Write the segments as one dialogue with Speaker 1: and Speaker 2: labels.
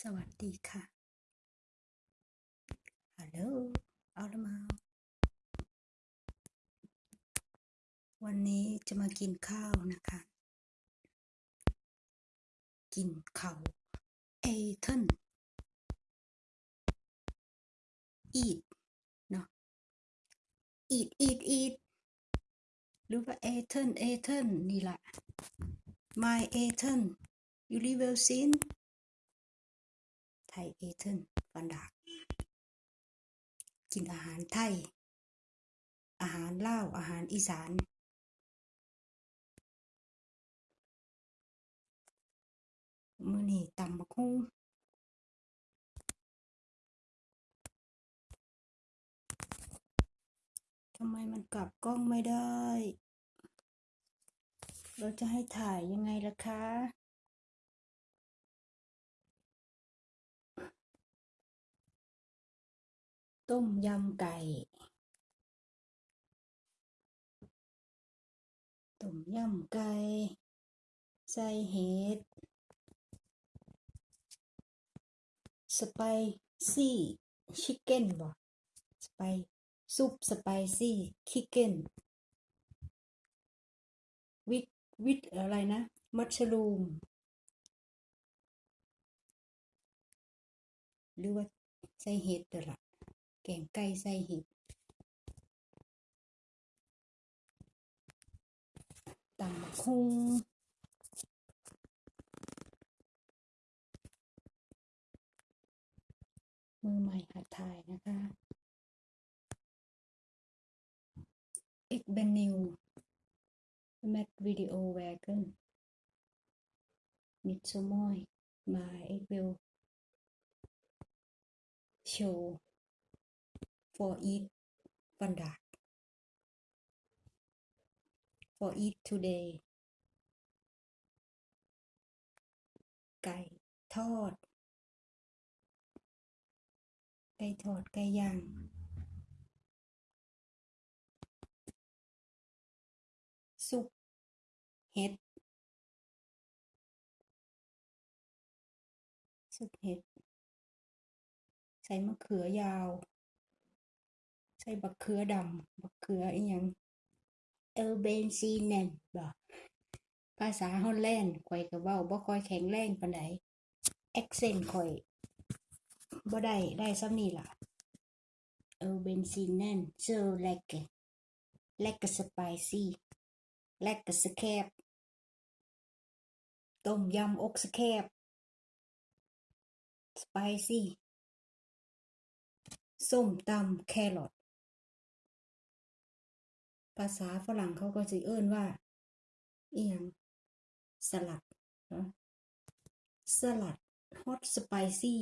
Speaker 1: สวัสดีค่ะ ฮัลโหลเอาละมา วันนี้จะมากินข้าวนะคะ กินข้าวเอเทนอีดเนาะอีดอีดอีดหรือว่าเอเทนเอเทนนี่แหละ my เอเทนยูริเวลซิน ไทยเอเทนฟันดากกินอาหารไทย อาหารลาอาหารอีสาน มื้อนี้ตำบักหุ่งทำไมมันกลับกล้องไม่ได้ เราจะให้ถ่ายยังไงล่ะคะ ต้มยำไก่ ต้มยำไก่ ใส่เห็ด สไปซี่ชิคเก้นบ่สไปซุปสไปซี่ชิคเก้นวิดวิดอะไรนะ มัชรูม หรือว่าใส่เห็ดเด้อล่ะ แกงไก่ใส่เห็ดตำคงมือใหม่หัดถ่ายนะคะอีกเป็นนิวแมทวิดีโอแวร์กันมิดสมอยมาเอ็กวิลโชว์ for eat vandaag. For eat today. ไก่ทอด ไก่ทอด ไก่ย่าง ซุปเห็ด ซุปเห็ด ใส่มะเขือยาว ใส่บักเขือดำบักเขืออีหยังเออเบนซีเนนบ่ภาษาฮอลแลนด์ข่อยก็เว้าบ่ค่อยแข็งแรงปานใดแอกเซนต์ข่อยบ่ได้ได้ส่ำนี้ล่ะเออเบนซีเนน so like like spicy like scab ต้มยำอกสแคบ spicy ส้มตำแครอท ภาษาฝรั่งเขาก็สิเอิ้นว่าเอิหยังสลัดเนาะสลัด hot spicy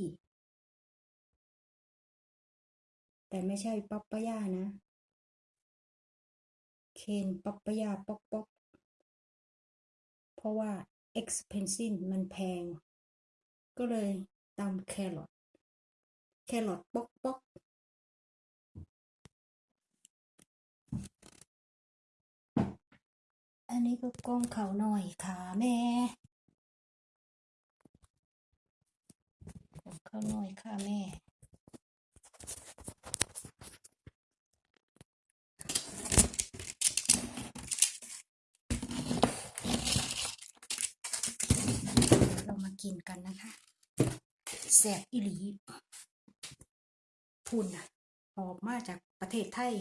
Speaker 1: แต่ไม่ใช่ปัปปายานะ เคนปัปปายาป๊อกป๊อกเพราะว่า expensive มันแพง ก็เลยตำแครอทแครอทป๊อกป๊อก อันนี้ก็กล้องเขาหน่อยค่ะแม่กล้องเขาหน่อยค่ะแม่เรามากินกันนะคะแซ่บอีหลีพุ่นนะออกมาจากประเทศไทย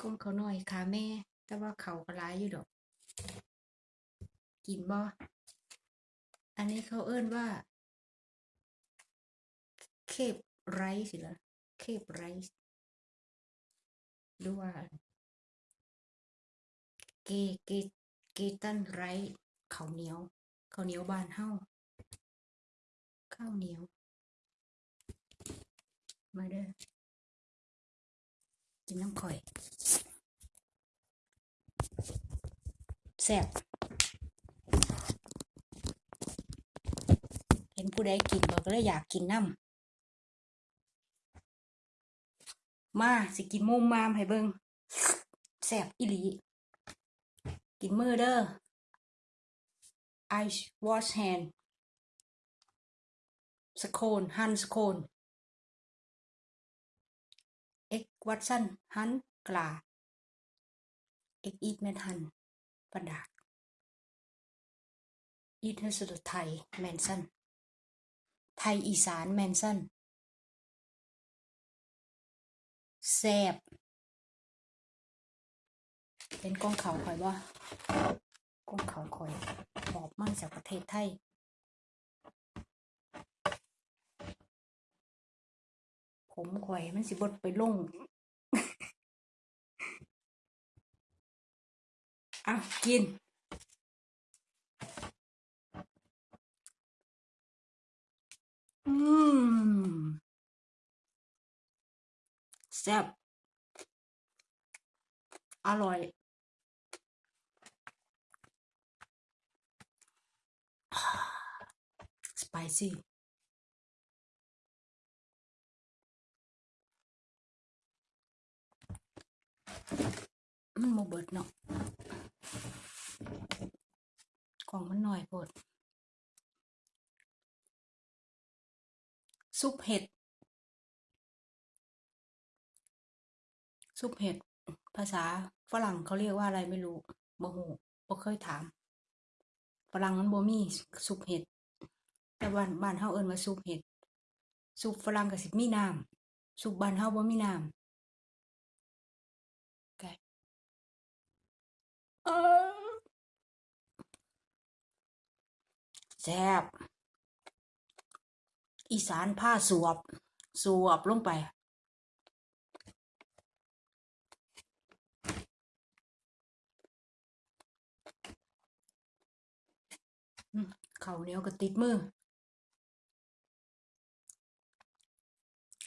Speaker 1: กล้องเขาหน่อยค่ะแม่ แต่ว่าเขาก็หลายอยู่ดอก กินบ่อันนี้เขาเอิ้นว่า เคปไรซ์สิละเคปไรซ์หรือว่าเกเกเกตันไรซ์ข้าวเหนียวข้าวเหนียวบานเฮาข้าวเหนียว มาเด้อ กินน้ำข่อยแซ่บเห็นผู้ใดกินบ่ก็เลยอยากกินน้ำมาสิกินมุมมามให้เบิ่งแซ่บอีหลีกินมือเด้อ I wash hand สโคนฮันสโคนเอ็ก วัตสันฮันกลาเอกอีทแมนฮันปันดากอีทเฮสไทยแมนสันไทยอีสานแมนสันแซบเป็นกล้องเขาคอยว่ากล้องเขาคอยหอบมาจากประเทศไทยผมข่อยมันสิบดไปลง อะกินอืมแซ่บอร่อย สไปซี่มันโมเบิดเนาะ ของมันหน่อยโพดซุปเห็ด ซุปเห็ด ภาษาฝรั่งเขาเรียกว่าอะไรไม่รู้บ่ฮู้บ่เคยถาม ฝรั่งมันบ่มีซุปเห็ด แต่บ้านบ้านเฮาเอิ้นว่าซุปเห็ด ซุปฝรั่งก็สิมีน้ำซุปบ้านเฮาบ่มีน้ำไก่เออแซ่บอีสานผ้าสวบ สวบลงไปอืมข้าเหนียวก็ติดมือ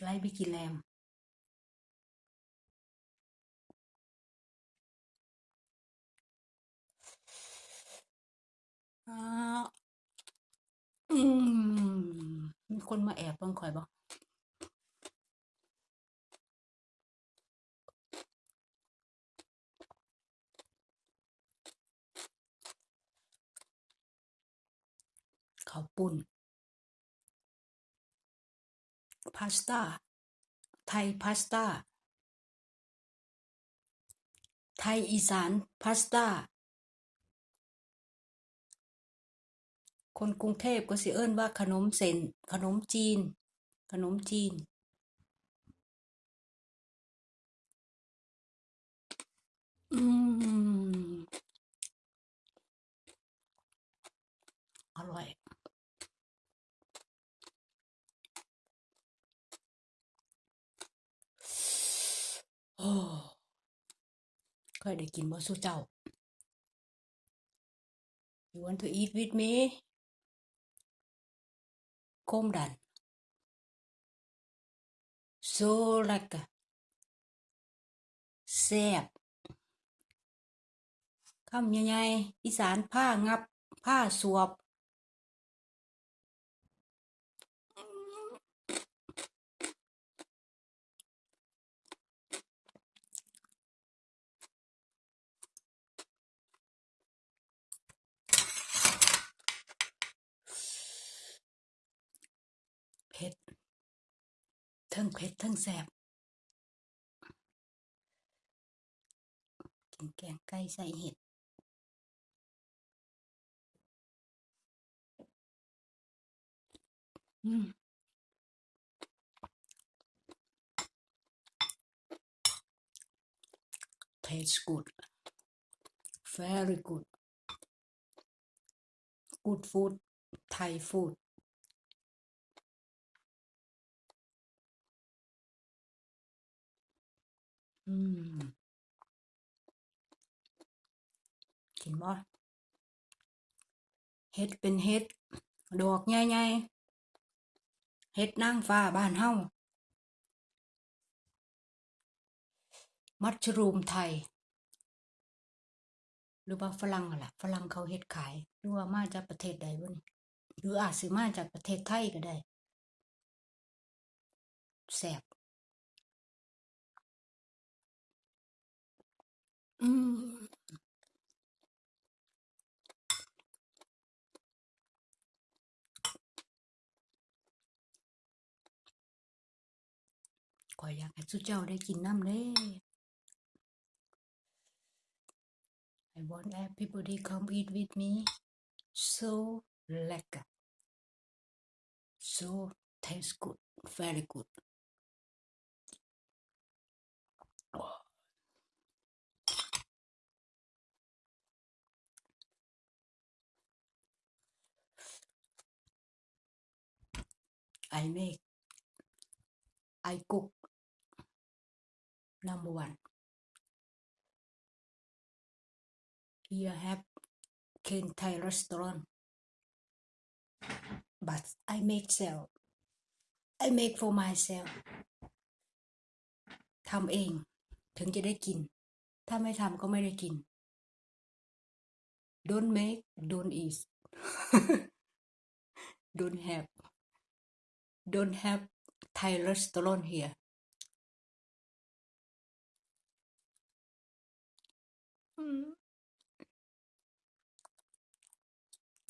Speaker 1: ไล่ไปกินแลมอ่า อืมมีคนมาแอบเบิ่งข่อยบ่ข้าวปุ้นพาสต้า ไทยพาสต้า ไทยอีสานพาสต้า คนกรุงเทพก็สิเอิ้นว่าขนมเส้นขนมจีน ขนมจีน อืม อร่อยโอ้เคยได้กินบ่สู้เจ้า You want to eat with me โคมดัน so like แซ่บคำใหญ่ๆอีสานผ้างับ ผ้าสวบ เผ็ดเทั้งเผ็ดทั้งแซ่บกินแกงไก่ใส่เห็ดอืม tastes good very good good food Thai food อืมกินบ่เฮ็ดเป็นเฮ็ด ดอกใหญ่ๆเฮ็ดนางฟ้าบ้านเฮามัชรูมไทย หรือว่าฝรั่งล่ะฝรั่งเขาเฮ็ดขาย หรือว่ามาจากประเทศใดบ่นี่หรืออาจสิมาจากประเทศไทยก็ได้แซ่บ อืขอยอยากให้สุเจ้าได้กินน้ำเด้ I want everybody come eat with me so lekker so taste good very good I make I cook number one here have Ken Thai restaurant but I make sell I make for myself ทำเองถึงจะได้กิน ถ้าไม่ทำก็ไม่ได้กิน don't make don't eat don't have don't have Thai restaurant here อืม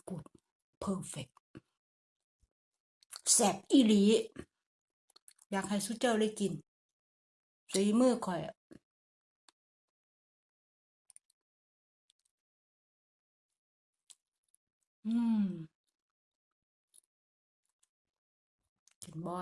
Speaker 1: good perfect แซ่บอีหลี อยากให้สุเจ้าได้กินสีมือข่อยอืม กินบ่